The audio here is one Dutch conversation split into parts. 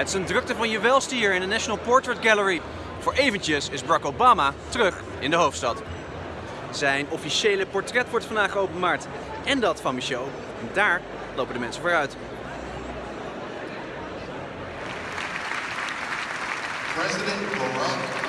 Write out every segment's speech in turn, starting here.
Het is een drukte van je hier in de National Portrait Gallery. Voor eventjes is Barack Obama terug in de hoofdstad. Zijn officiële portret wordt vandaag geopenbaard. En dat van Michel. En daar lopen de mensen vooruit. President Barack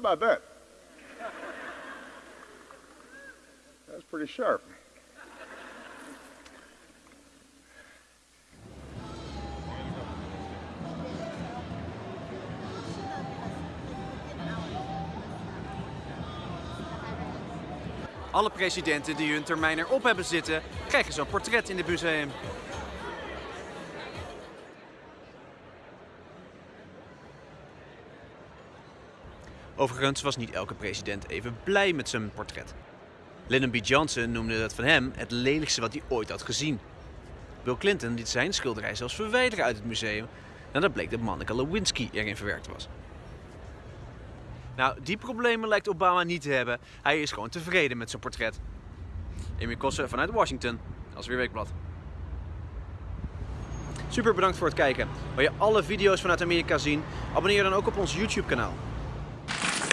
about that? Pretty sharp. Alle presidenten die hun termijn erop hebben zitten, krijgen zo'n portret in dit museum. Overigens was niet elke president even blij met zijn portret. Lyndon B. Johnson noemde dat van hem het lelijkste wat hij ooit had gezien. Bill Clinton liet zijn schilderij zelfs verwijderen uit het museum nadat bleek dat Monica Lewinsky erin verwerkt was. Nou, die problemen lijkt Obama niet te hebben. Hij is gewoon tevreden met zijn portret. Emil Kossen vanuit Washington, als weer Weekblad. Super bedankt voor het kijken. Wil je alle video's vanuit Amerika zien? Abonneer dan ook op ons YouTube kanaal.